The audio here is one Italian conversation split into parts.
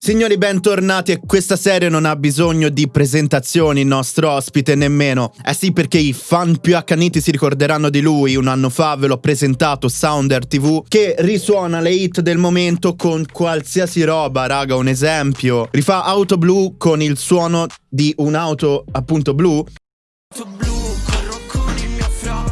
Signori, bentornati e questa serie non ha bisogno di presentazioni, il nostro ospite nemmeno. Eh sì, perché i fan più accaniti si ricorderanno di lui. Un anno fa ve l'ho presentato Sounder TV, che risuona le hit del momento con qualsiasi roba, raga. Un esempio, rifà auto blu con il suono di un'auto appunto blu. Auto blu, corro con il mio fra,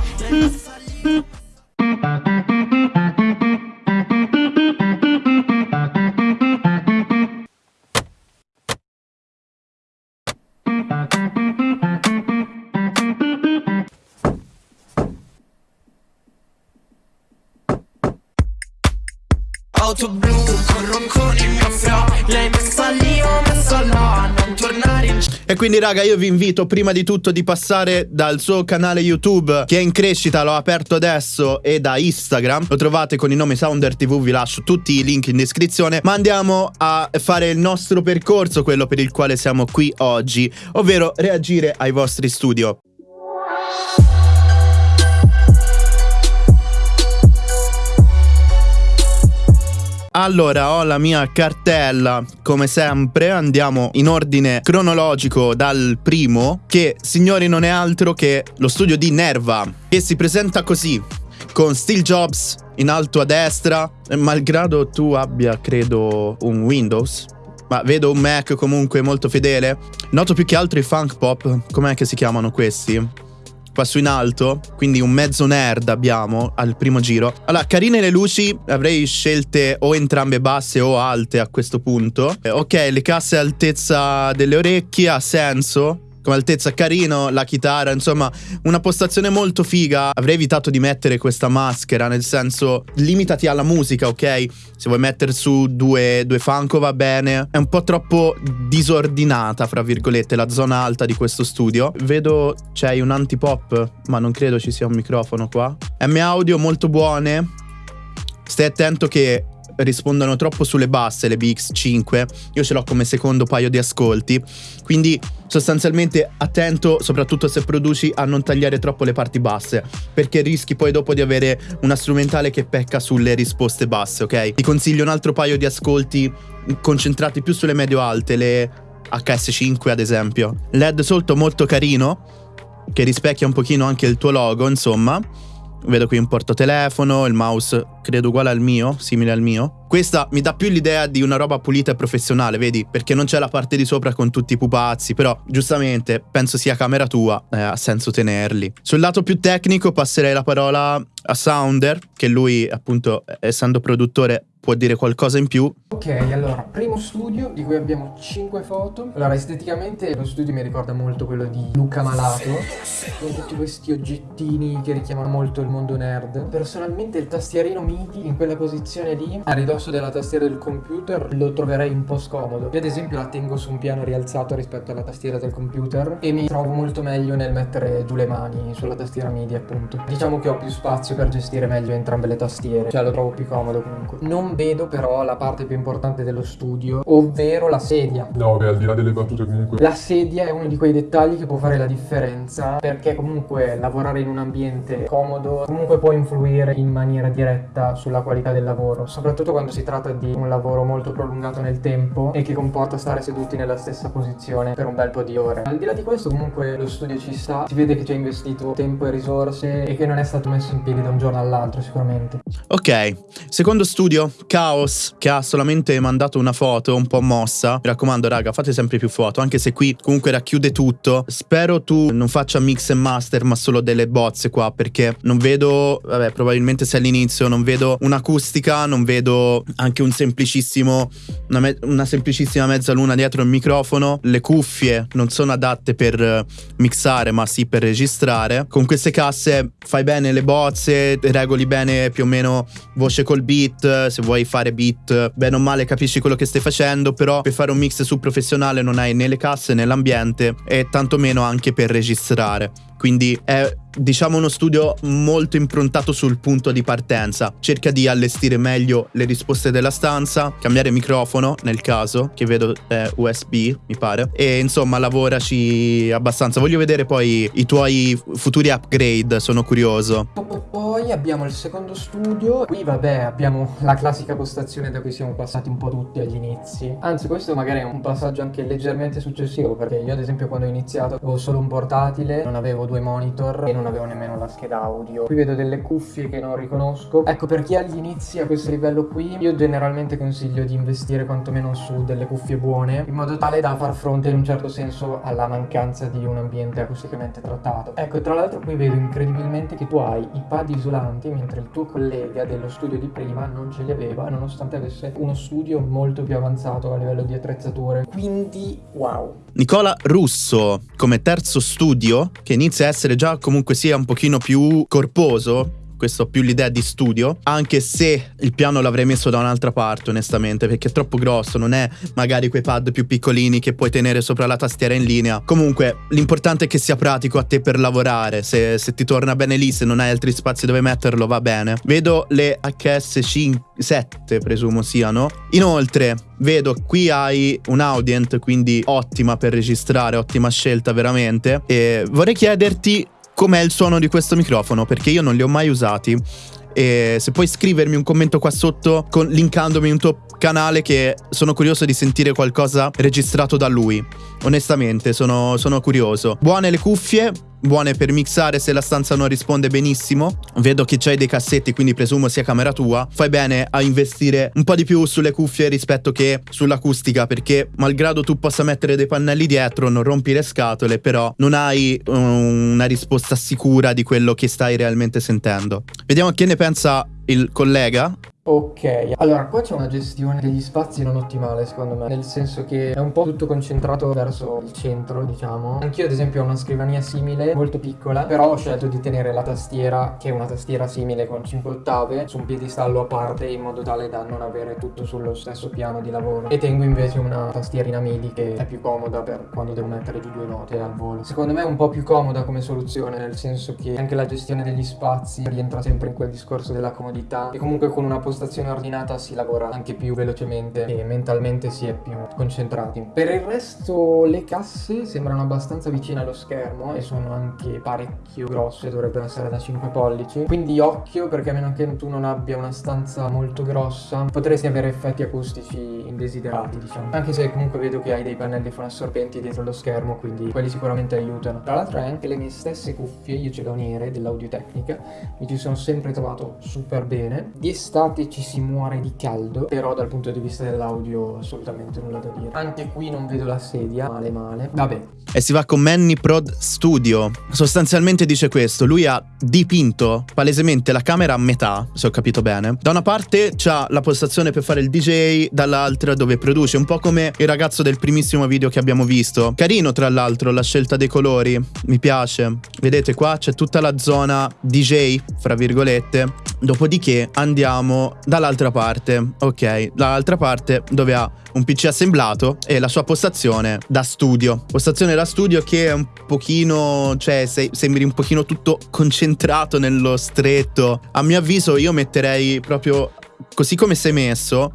E quindi raga io vi invito prima di tutto di passare dal suo canale YouTube Che è in crescita, l'ho aperto adesso E da Instagram. Lo trovate con il nome Sounder TV Vi lascio tutti i link in descrizione. Ma andiamo a fare il nostro percorso Quello per il quale siamo qui oggi Ovvero reagire ai vostri studio Allora, ho la mia cartella, come sempre, andiamo in ordine cronologico dal primo, che, signori, non è altro che lo studio di Nerva, che si presenta così, con Steve Jobs in alto a destra, malgrado tu abbia, credo, un Windows, ma vedo un Mac comunque molto fedele. Noto più che altro i funk pop, com'è che si chiamano questi? Su in alto, quindi un mezzo nerd abbiamo al primo giro. Allora, carine le luci, avrei scelte o entrambe basse o alte a questo punto. Eh, ok, le casse altezza delle orecchie ha senso, come altezza carino, la chitarra, insomma, una postazione molto figa. Avrei evitato di mettere questa maschera, nel senso, limitati alla musica, ok? Se vuoi mettere su due, due Funko va bene. È un po' troppo disordinata, fra virgolette, la zona alta di questo studio. Vedo c'è un antipop, ma non credo ci sia un microfono qua. M audio molto buone. Stai attento che rispondono troppo sulle basse le BX5, io ce l'ho come secondo paio di ascolti, quindi sostanzialmente attento soprattutto se produci a non tagliare troppo le parti basse, perché rischi poi dopo di avere una strumentale che pecca sulle risposte basse, ok? Ti consiglio un altro paio di ascolti concentrati più sulle medio-alte, le HS5 ad esempio. LED sotto molto carino, che rispecchia un pochino anche il tuo logo, insomma. Vedo qui un portatelefono, il mouse credo uguale al mio, simile al mio. Questa mi dà più l'idea di una roba pulita e professionale, vedi? Perché non c'è la parte di sopra con tutti i pupazzi, però giustamente penso sia camera tua, eh, ha senso tenerli. Sul lato più tecnico passerei la parola a Sounder, che lui appunto essendo produttore può dire qualcosa in più. Ok, allora, primo studio di cui abbiamo 5 foto. Allora, esteticamente lo studio mi ricorda molto quello di Luca Malato, con tutti questi oggettini che richiamano molto il mondo nerd. Personalmente il tastierino MIDI in quella posizione lì, a ridosso della tastiera del computer, lo troverei un po' scomodo. Io ad esempio la tengo su un piano rialzato rispetto alla tastiera del computer e mi trovo molto meglio nel mettere giù le mani sulla tastiera MIDI appunto. Diciamo che ho più spazio per gestire meglio entrambe le tastiere, cioè lo trovo più comodo comunque. Non vedo però la parte più importante dello studio, ovvero la sedia. No, beh, al di là delle battute comunque. La sedia è uno di quei dettagli che può fare la differenza, perché comunque lavorare in un ambiente comodo comunque può influire in maniera diretta sulla qualità del lavoro, soprattutto quando si tratta di un lavoro molto prolungato nel tempo e che comporta stare seduti nella stessa posizione per un bel po' di ore. Al di là di questo comunque lo studio ci sta, si vede che ci ha investito tempo e risorse e che non è stato messo in piedi da un giorno all'altro sicuramente. Ok, secondo studio, Chaos che ha solamente mandato una foto un po' mossa. Mi raccomando, raga, fate sempre più foto, anche se qui comunque racchiude tutto. Spero tu non faccia mix e master, ma solo delle bozze qua, perché non vedo, vabbè, probabilmente se all'inizio non vedo un'acustica, non vedo anche un semplicissimo una, una semplicissima mezzaluna dietro il microfono. Le cuffie non sono adatte per mixare, ma sì per registrare. Con queste casse fai bene le bozze, regoli bene più o meno voce col beat, se vuoi fare beat, bene o male capisci quello che stai facendo, però per fare un mix su professionale non hai né le casse né l'ambiente e tantomeno anche per registrare. Quindi è diciamo uno studio molto improntato sul punto di partenza. Cerca di allestire meglio le risposte della stanza, cambiare microfono nel caso, che vedo è USB, mi pare. E insomma, lavoraci abbastanza. Voglio vedere poi i tuoi futuri upgrade, sono curioso. Poi abbiamo il secondo studio. Qui vabbè, abbiamo la classica postazione da cui siamo passati un po' tutti agli inizi. Anzi, questo magari è un passaggio anche leggermente successivo, perché io ad esempio quando ho iniziato avevo solo un portatile, non avevo due monitor e non avevo nemmeno la scheda audio. Qui vedo delle cuffie che non riconosco. Ecco, per chi agli inizi a questo livello qui, io generalmente consiglio di investire quantomeno su delle cuffie buone, in modo tale da far fronte in un certo senso alla mancanza di un ambiente acusticamente trattato. Ecco, tra l'altro qui vedo incredibilmente che tu hai i pad isolanti, mentre il tuo collega dello studio di prima non ce li aveva, nonostante avesse uno studio molto più avanzato a livello di attrezzature. Quindi, wow. Nicola Russo, come terzo studio, che inizia a essere già comunque sia un pochino più corposo, questo più l'idea di studio, anche se il piano l'avrei messo da un'altra parte onestamente, perché è troppo grosso, non è magari quei pad più piccolini che puoi tenere sopra la tastiera in linea. Comunque, l'importante è che sia pratico a te per lavorare, se, se ti torna bene lì, se non hai altri spazi dove metterlo, va bene. Vedo le HS5, 7 presumo siano. Inoltre, vedo qui hai un Audient, quindi ottima per registrare, ottima scelta veramente. E vorrei chiederti com'è il suono di questo microfono, perché io non li ho mai usati. E se puoi scrivermi un commento qua sotto con, linkandomi un tuo canale che sono curioso di sentire qualcosa registrato da lui. Onestamente, sono, sono curioso. Buone le cuffie, buone per mixare se la stanza non risponde benissimo. Vedo che c'hai dei cassetti, quindi presumo sia camera tua. Fai bene a investire un po' di più sulle cuffie rispetto che sull'acustica, perché malgrado tu possa mettere dei pannelli dietro, non rompi le scatole, però non hai um, una risposta sicura di quello che stai realmente sentendo. Vediamo che ne pensa il collega Ok, allora qua c'è una gestione degli spazi non ottimale secondo me, nel senso che è un po' tutto concentrato verso il centro, diciamo. Anch'io ad esempio ho una scrivania simile, molto piccola, però ho scelto di tenere la tastiera, che è una tastiera simile con 5 ottave, su un piedistallo a parte in modo tale da non avere tutto sullo stesso piano di lavoro. E tengo invece una tastierina MIDI che è più comoda per quando devo mettere giù due note al volo. Secondo me è un po' più comoda come soluzione, nel senso che anche la gestione degli spazi rientra sempre in quel discorso della comodità e comunque con una posizione postazione ordinata si lavora anche più velocemente e mentalmente si è più concentrati. Per il resto le casse sembrano abbastanza vicine allo schermo e sono anche parecchio grosse, dovrebbero essere da 5 pollici. Quindi occhio perché a meno che tu non abbia una stanza molto grossa potresti avere effetti acustici indesiderati diciamo. Anche se comunque vedo che hai dei pannelli fonoassorbenti dietro lo schermo quindi quelli sicuramente aiutano. Tra l'altro hai anche le mie stesse cuffie, io ce le ho nere dell'audio tecnica, mi ci sono sempre trovato super bene. Di estate ci si muore di caldo, però dal punto di vista dell'audio assolutamente nulla da dire. Anche qui non vedo la sedia, male male. Vabbè. E si va con Manny Prod Studio. Sostanzialmente dice questo, lui ha dipinto palesemente la camera a metà, se ho capito bene. Da una parte c'ha la postazione per fare il DJ, dall'altra dove produce, un po' come il ragazzo del primissimo video che abbiamo visto. Carino tra l'altro la scelta dei colori, mi piace. Vedete qua c'è tutta la zona DJ, fra virgolette. Dopodiché andiamo dall'altra parte, ok, dall'altra parte dove ha un PC assemblato e la sua postazione da studio. Postazione da studio che è un pochino, cioè se, sembri un pochino tutto concentrato nello stretto. A mio avviso io metterei proprio così come sei messo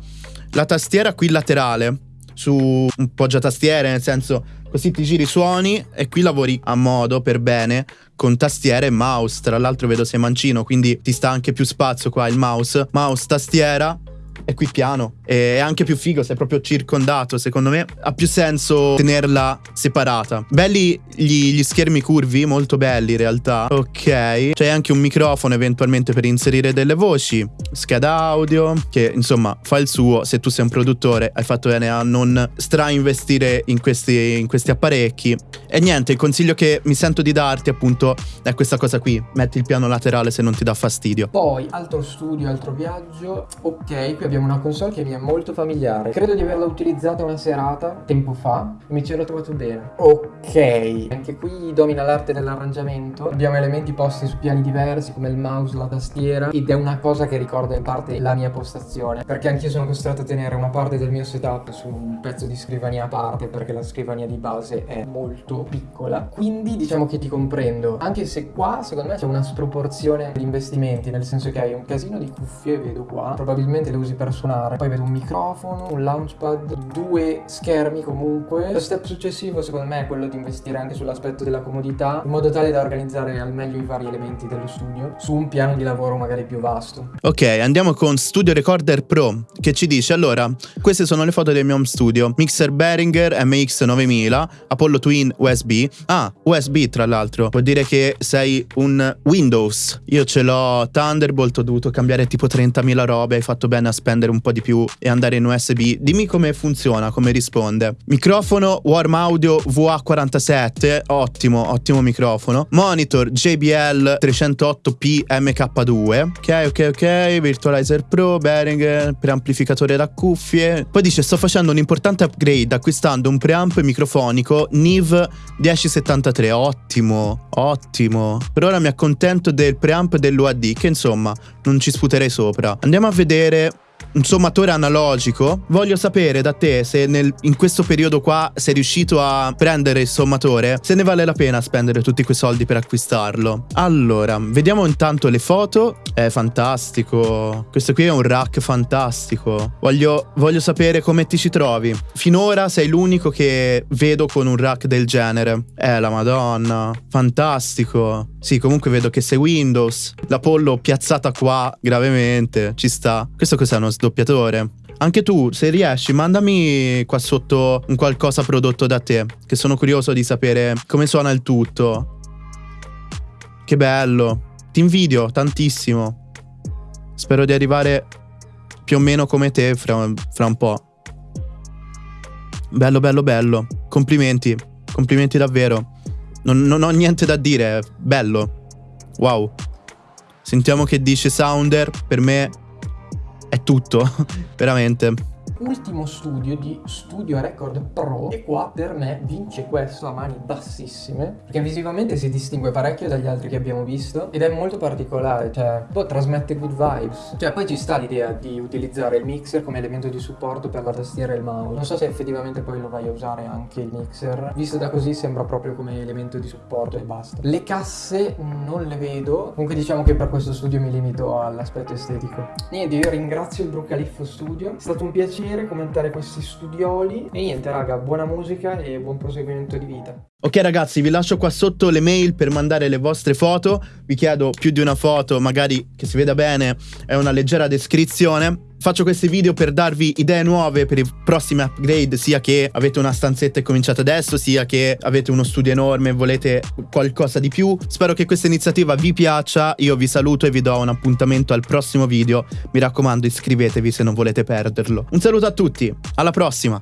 la tastiera qui laterale su un poggiatastiere, nel senso così ti giri i suoni e qui lavori a modo per bene con tastiera e mouse. Tra l'altro vedo sei mancino, quindi ti sta anche più spazio qua il mouse. Mouse, tastiera è qui piano. È anche più figo, sei proprio circondato. Secondo me ha più senso tenerla separata. Belli gli, gli schermi curvi, molto belli in realtà. Ok. C'è anche un microfono eventualmente per inserire delle voci. Scheda audio, che insomma fa il suo. Se tu sei un produttore, hai fatto bene a non strainvestire in questi, in questi apparecchi. E niente, il consiglio che mi sento di darti appunto è questa cosa qui. Metti il piano laterale se non ti dà fastidio. Poi, altro studio, altro viaggio. Ok, qui abbiamo una console che mi è molto familiare. Credo di averla utilizzata una serata tempo fa e mi ci ero trovato bene. Ok, anche qui domina l'arte dell'arrangiamento. Abbiamo elementi posti su piani diversi come il mouse, la tastiera ed è una cosa che ricorda in parte la mia postazione perché anch'io sono costretto a tenere una parte del mio setup su un pezzo di scrivania a parte perché la scrivania di base è molto piccola. Quindi diciamo che ti comprendo, anche se qua secondo me c'è una sproporzione di investimenti, nel senso che hai un casino di cuffie, vedo qua, probabilmente le usi per suonare, poi vedo un microfono, un launchpad, due schermi comunque. Lo step successivo secondo me è quello di investire anche sull'aspetto della comodità, in modo tale da organizzare al meglio i vari elementi dello studio su un piano di lavoro magari più vasto. Ok, andiamo con Studio Recorder Pro che ci dice allora, queste sono le foto del mio home studio, mixer Behringer MX9000, Apollo Twin USB. Ah, USB tra l'altro, vuol dire che sei un Windows. Io ce l'ho Thunderbolt, ho dovuto cambiare tipo 30.000 robe, hai fatto bene a spendere un po' di più e andare in USB. Dimmi come funziona, come risponde. Microfono Warm Audio VA47, ottimo, ottimo microfono. Monitor JBL 308P MK2. Ok, ok, ok, Virtualizer Pro, Behringer, preamplificatore da cuffie. Poi dice sto facendo un importante upgrade acquistando un preamp microfonico NIV 1073. Ottimo, ottimo. Per ora mi accontento del preamp dell'UAD che insomma non ci sputerei sopra. Andiamo a vedere un sommatore analogico. Voglio sapere da te se nel, in questo periodo qua sei riuscito a prendere il sommatore, se ne vale la pena spendere tutti quei soldi per acquistarlo. Allora, vediamo intanto le foto. È fantastico. Questo qui è un rack fantastico. Voglio, voglio sapere come ti ci trovi. Finora sei l'unico che vedo con un rack del genere. Eh, la madonna. Fantastico. Sì, comunque vedo che sei Windows. La pollo piazzata qua gravemente. Ci sta. Questo cos'è uno sdoppiatore? Anche tu, se riesci, mandami qua sotto un qualcosa prodotto da te, che sono curioso di sapere come suona il tutto. Che bello. Ti invidio tantissimo. Spero di arrivare più o meno come te fra, fra un po'. Bello, bello, bello. Complimenti. Complimenti davvero. Non, non ho niente da dire. Bello. Wow. Sentiamo che dice Sounder. Per me è tutto. Veramente ultimo studio di Studio Record Pro e qua per me vince questo a mani bassissime perché visivamente si distingue parecchio dagli altri che abbiamo visto ed è molto particolare, cioè poi trasmette good vibes. Cioè poi ci sta l'idea di utilizzare il mixer come elemento di supporto per la tastiera e il mouse. Non so se effettivamente poi lo vai a usare anche il mixer. Visto da così sembra proprio come elemento di supporto e basta. Le casse non le vedo. Comunque diciamo che per questo studio mi limito all'aspetto estetico. Niente, io ringrazio il Brucaliffo Studio. È stato un piacere piacere commentare questi studioli. E niente, raga, buona musica e buon proseguimento di vita. Ok ragazzi, vi lascio qua sotto le mail per mandare le vostre foto. Vi chiedo più di una foto, magari che si veda bene, è una leggera descrizione. Faccio questi video per darvi idee nuove per i prossimi upgrade, sia che avete una stanzetta e cominciate adesso, sia che avete uno studio enorme e volete qualcosa di più. Spero che questa iniziativa vi piaccia, io vi saluto e vi do un appuntamento al prossimo video. Mi raccomando iscrivetevi se non volete perderlo. Un saluto a tutti, alla prossima!